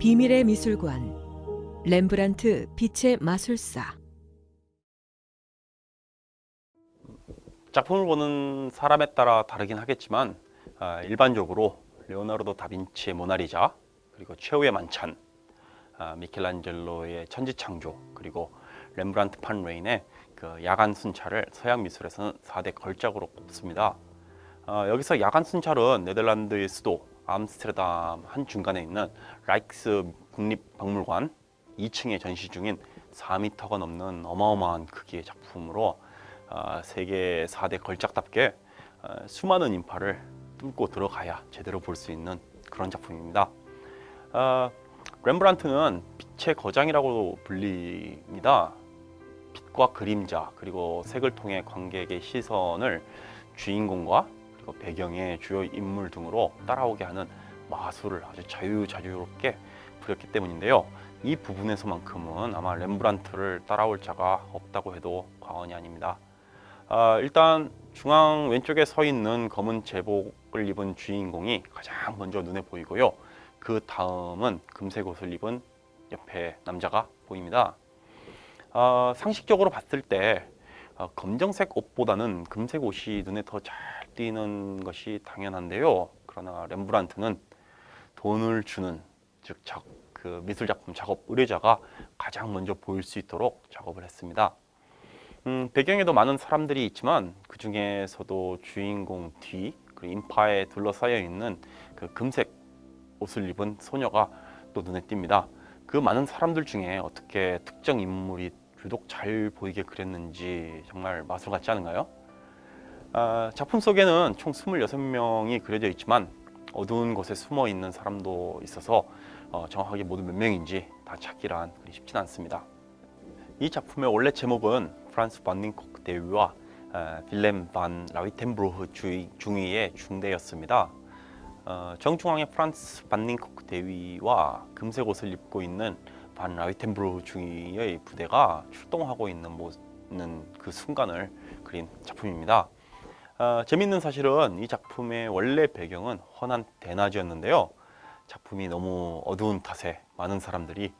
비밀의 미술관 렘브란트 빛의 마술사 작품을 보는 사람에 따라 다르긴 하겠지만 아, 일반적으로 레오나르도 다빈치의 모나리자 그리고 최후의 만찬 아, 미켈란젤로의 천지창조 그리고 렘브란트 판 레인의 그 야간 순찰을 서양 미술에서는 4대 걸작으로 꼽습니다. 어, 여기서 야간 순찰은 네덜란드의 수도 암스테르담 한 중간에 있는 라이크스 국립박물관 2층에 전시 중인 4m가 넘는 어마어마한 크기의 작품으로 어, 세계 4대 걸작답게 어, 수많은 인파를 뚫고 들어가야 제대로 볼 수 있는 그런 작품입니다. 어, 렘브란트는 빛의 거장이라고 불립니다. 빛과 그림자 그리고 색을 통해 관객의 시선을 주인공과 그리고 배경의 주요 인물 등으로 따라오게 하는 마술을 아주 자유자유롭게 부렸기 때문인데요. 이 부분에서만큼은 아마 렘브란트를 따라올 자가 없다고 해도 과언이 아닙니다. 아, 일단 중앙 왼쪽에 서 있는 검은 제복을 입은 주인공이 가장 먼저 눈에 보이고요. 그 다음은 금색 옷을 입은 옆에 남자가 보입니다. 어, 상식적으로 봤을 때 어, 검정색 옷보다는 금색 옷이 눈에 더 잘 띄는 것이 당연한데요. 그러나 렘브란트는 돈을 주는 즉 그 미술 작품 작업 의뢰자가 가장 먼저 보일 수 있도록 작업을 했습니다. 음, 배경에도 많은 사람들이 있지만 그 중에서도 주인공 뒤 그리고 인파에 둘러싸여 있는 그 금색 옷을 입은 소녀가 또 눈에 띕니다. 그 많은 사람들 중에 어떻게 특정 인물이 유독 잘 보이게 그렸는지 정말 마술 같지 않은가요? 아, 작품 속에는 총 26명이 그려져 있지만 어두운 곳에 숨어 있는 사람도 있어서 어, 정확하게 모두 몇 명인지 다 찾기란 그리 쉽진 않습니다. 이 작품의 원래 제목은 프란스 반닝콕 대위와 어, 빌렘 반 라위텐브로흐 중위의 중대였습니다. 어, 정중앙의 프란스 반닝콕 대위와 금색 옷을 입고 있는 반 라위텐브로흐 중위의 부대가 출동하고 있는, 있는 그 순간을 그린 작품입니다. 어, 재밌는 사실은 이 작품의 원래 배경은 헌한 대낮이었는데요. 작품이 너무 어두운 탓에 많은 사람들이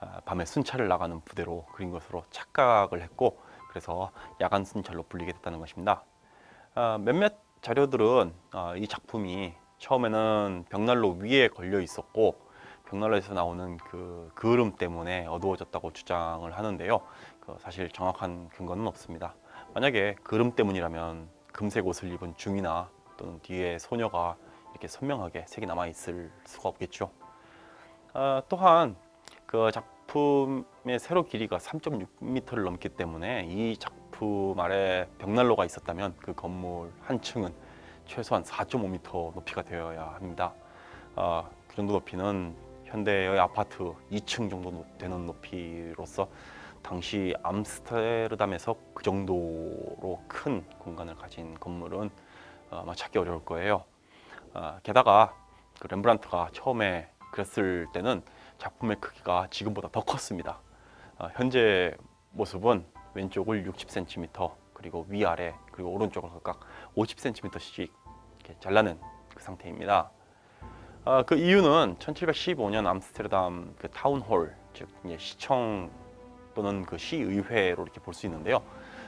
어, 밤에 순찰을 나가는 부대로 그린 것으로 착각을 했고 그래서 야간 순찰로 불리게 됐다는 것입니다. 어, 몇몇 자료들은 어, 이 작품이 처음에는 벽난로 위에 걸려 있었고 벽난로에서 나오는 그 그을음 때문에 어두워졌다고 주장을 하는데요. 그 사실 정확한 근거는 없습니다. 만약에 그름 때문이라면 금색 옷을 입은 중이나 또는 뒤에 소녀가 이렇게 선명하게 색이 남아 있을 수가 없겠죠. 어, 또한 그 작품의 세로 길이가 3.6m를 넘기 때문에 이 작품 아래 벽난로가 있었다면 그 건물 한 층은 최소한 4.5m 높이가 되어야 합니다. 어, 그 정도 높이는 현대의 아파트 2층 정도 되는 높이로서 당시 암스테르담에서 그 정도로 큰 공간을 가진 건물은 어, 아마 찾기 어려울 거예요. 어, 게다가 그 렘브란트가 처음에 그렸을 때는 작품의 크기가 지금보다 더 컸습니다. 어, 현재 모습은 왼쪽을 60cm 그리고 위아래 그리고 오른쪽을 각각 50cm씩 잘라낸 그 상태입니다. 그 이유는 1715년 암스테르담 그 town hall 즉 시청 또는 그 시의회로 이렇게 볼 수 있는데요.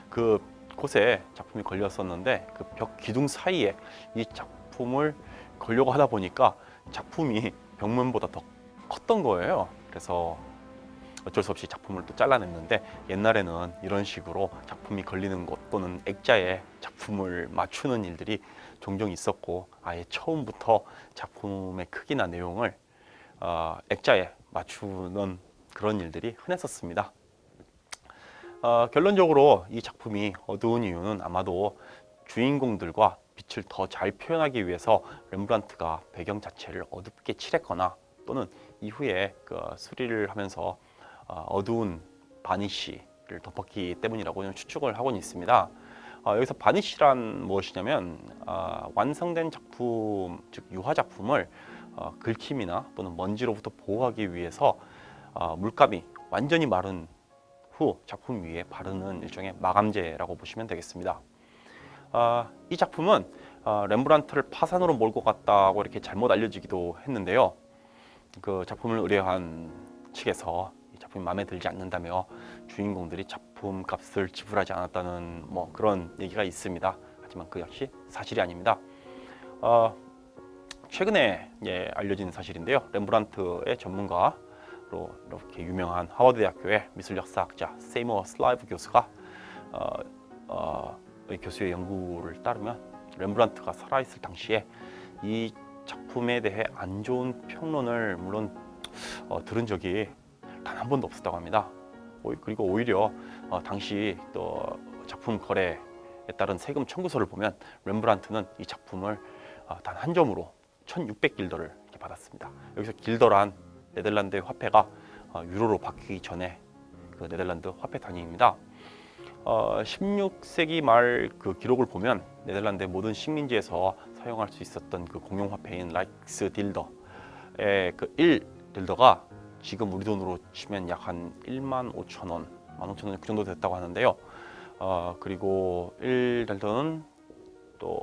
그 곳에 작품이 걸렸었는데 그 벽 기둥 사이에 이 작품을 걸려고 하다 보니까 작품이 벽면보다 더 컸던 거예요. 그래서 어쩔 수 없이 작품을 또 잘라냈는데 옛날에는 이런 식으로 작품이 걸리는 곳 또는 액자에 작품을 맞추는 일들이 종종 있었고 아예 처음부터 작품의 크기나 내용을 어, 액자에 맞추는 그런 일들이 흔했었습니다. 어, 결론적으로 이 작품이 어두운 이유는 아마도 주인공들과 빛을 더 잘 표현하기 위해서 렘브란트가 배경 자체를 어둡게 칠했거나 또는 이후에 그 수리를 하면서 어, 어두운 바니쉬를 덮었기 때문이라고 추측을 하고 있습니다. 어, 여기서 바니쉬란 무엇이냐면 어, 완성된 작품, 즉 유화 작품을 어, 긁힘이나 또는 먼지로부터 보호하기 위해서 어, 물감이 완전히 마른 후 작품 위에 바르는 일종의 마감제라고 보시면 되겠습니다. 어, 이 작품은 어, 렘브란트를 파산으로 몰고 갔다고 이렇게 잘못 알려지기도 했는데요. 그 작품을 의뢰한 측에서 이 작품이 마음에 들지 않는다며 주인공들이 작품 값을 지불하지 않았다는 뭐 그런 얘기가 있습니다. 하지만 그 역시 사실이 아닙니다. 어, 최근에 예, 알려진 사실인데요. 렘브란트의 전문가로 이렇게 유명한 하버드 대학교의 미술 역사학자 세이머 슬라이브 교수가 어, 어, 이 교수의 연구를 따르면 렘브란트가 살아있을 당시에 이 작품에 대해 안 좋은 평론을 물론 어, 들은 적이 단 한 번도 없었다고 합니다. 오- 그리고 오히려 어, 당시 또 작품 거래에 따른 세금 청구서를 보면 렘브란트는 이 작품을 어, 단한 점으로 1,600길더를 이렇게 받았습니다. 여기서 길더란 네덜란드의 화폐가 어, 유로로 바뀌기 전에 그 네덜란드 화폐 단위입니다. 어, 16세기 말 그 기록을 보면 네덜란드의 모든 식민지에서 사용할 수 있었던 그 공용 화폐인 라이크스 딜더의 그 1 딜더가 지금 우리 돈으로 치면 약 한 1만 5천 원, 1만 5천 원 그 정도 됐다고 하는데요. 어, 그리고 1딜더는 또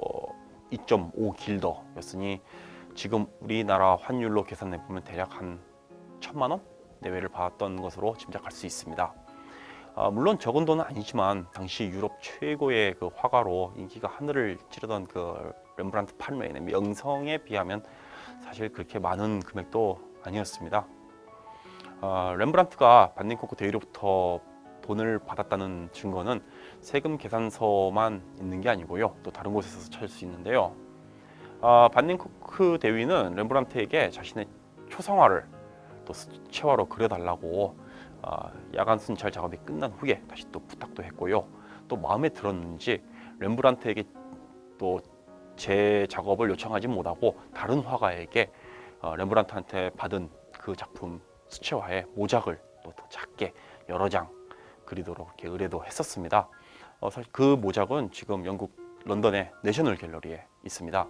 2.5 길더였으니 지금 우리나라 환율로 계산해 보면 대략 한 천만 원 내외를 받았던 것으로 짐작할 수 있습니다. 아, 물론 적은 돈은 아니지만 당시 유럽 최고의 그 화가로 인기가 하늘을 찌르던 그 렘브란트 팔메인의 명성에 비하면 사실 그렇게 많은 금액도 아니었습니다. 아, 렘브란트가 반닝코크 대위로부터 돈을 받았다는 증거는 세금 계산서만 있는 게 아니고요. 또 다른 곳에서 찾을 수 있는데요. 아, 반닝코크 대위는 렘브란트에게 자신의 초상화를 또 수채화로 그려달라고 아, 야간 순찰 작업이 끝난 후에 다시 또 부탁도 했고요. 또 마음에 들었는지 렘브란트에게 또 제 작업을 요청하지 못하고 다른 화가에게 어, 렘브란트한테 받은 그 작품 수채화에 모작을 또 더 작게 여러 장 그리도록 이렇게 의뢰도 했었습니다. 어, 사실 그 모작은 지금 영국 런던의 내셔널 갤러리에 있습니다.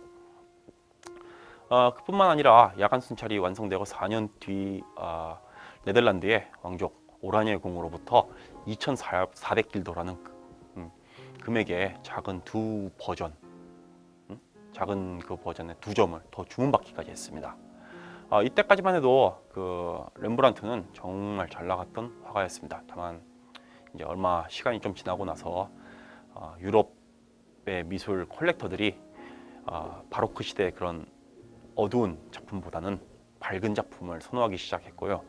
어, 그뿐만 아니라 야간 순찰이 완성되고 4년 뒤 어, 네덜란드의 왕족 오라니의 공으로부터 2,400길도라는 음, 금액의 작은 두 버전, 음, 작은 그 버전의 두 점을 더 주문받기까지 했습니다. 아, 이때까지만 해도 그 렘브란트는 정말 잘 나갔던 화가였습니다. 다만 이제 얼마 시간이 좀 지나고 나서 어, 유럽의 미술 컬렉터들이 어, 바로크 시대의 그런 어두운 작품보다는 밝은 작품을 선호하기 시작했고요.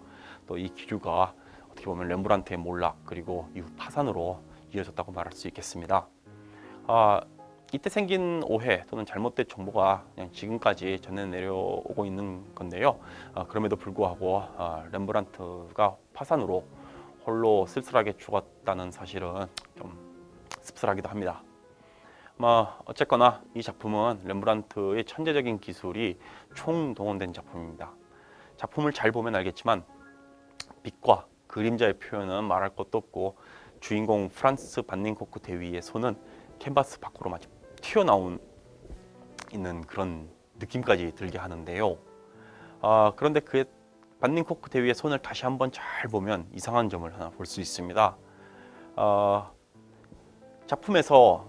또 이 기류가 어떻게 보면 렘브란트의 몰락 그리고 이후 파산으로 이어졌다고 말할 수 있겠습니다. 아, 이때 생긴 오해 또는 잘못된 정보가 지금까지 전해 내려오고 있는 건데요. 아, 그럼에도 불구하고 아, 렘브란트가 파산으로 홀로 쓸쓸하게 죽었다는 사실은 좀 씁쓸하기도 합니다. 뭐 어쨌거나 이 작품은 렘브란트의 천재적인 기술이 총동원된 작품입니다. 작품을 잘 보면 알겠지만 빛과 그림자의 표현은 말할 것도 없고 주인공 프란스 반닝코크 대위의 손은 캔버스 밖으로 마치 튀어나온 있는 그런 느낌까지 들게 하는데요. 아, 그런데 그 반닝코크 대위의 손을 다시 한번 잘 보면 이상한 점을 하나 볼 수 있습니다. 아, 작품에서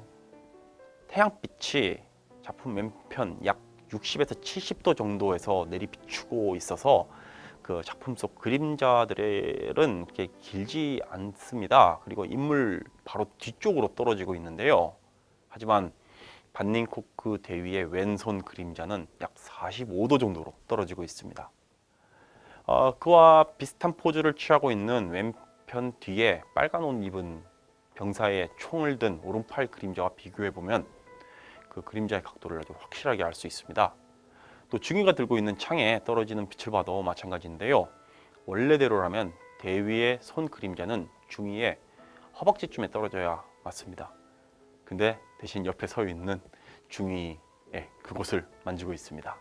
태양빛이 작품 왼편 약 60에서 70도 정도에서 내리 비추고 있어서 그 작품 속 그림자들은 이렇게 길지 않습니다. 그리고 인물 바로 뒤쪽으로 떨어지고 있는데요. 하지만 반닝코크 대위의 왼손 그림자는 약 45도 정도로 떨어지고 있습니다. 어, 그와 비슷한 포즈를 취하고 있는 왼편 뒤에 빨간 옷 입은 병사의 총을 든 오른팔 그림자와 비교해 보면 그 그림자의 각도를 아주 확실하게 알 수 있습니다. 또 중위가 들고 있는 창에 떨어지는 빛을 봐도 마찬가지인데요. 원래대로라면 대위의 손 그림자는 중위의 허벅지쯤에 떨어져야 맞습니다. 근데 대신 옆에 서 있는 중위의 그곳을 만지고 있습니다.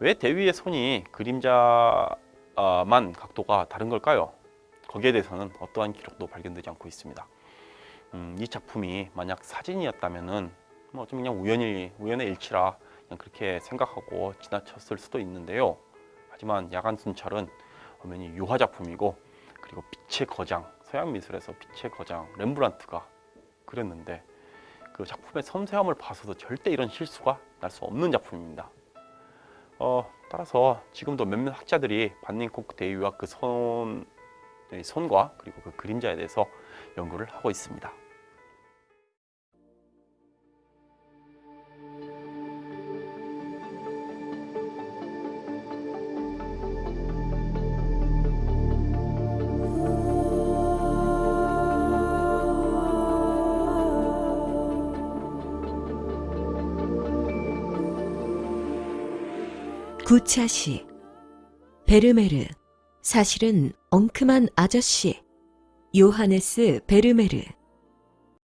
왜 대위의 손이 그림자만 각도가 다른 걸까요? 거기에 대해서는 어떠한 기록도 발견되지 않고 있습니다. 음, 이 작품이 만약 사진이었다면은 뭐좀 그냥 우연히 우연의 일치라 그냥 그렇게 생각하고 지나쳤을 수도 있는데요. 하지만 야간 순찰은 엄연히 유화 작품이고 그리고 빛의 거장 서양 미술에서 빛의 거장 렘브란트가 그렸는데 그 작품의 섬세함을 봐서도 절대 이런 실수가 날 수 없는 작품입니다. 어, 따라서 지금도 몇몇 학자들이 반닝코크 대위와 그 손, 의 손과 그리고 그 그림자에 대해서 연구를 하고 있습니다. 구차시. 베르메르. 사실은 엉큼한 아저씨. 요하네스 베르메르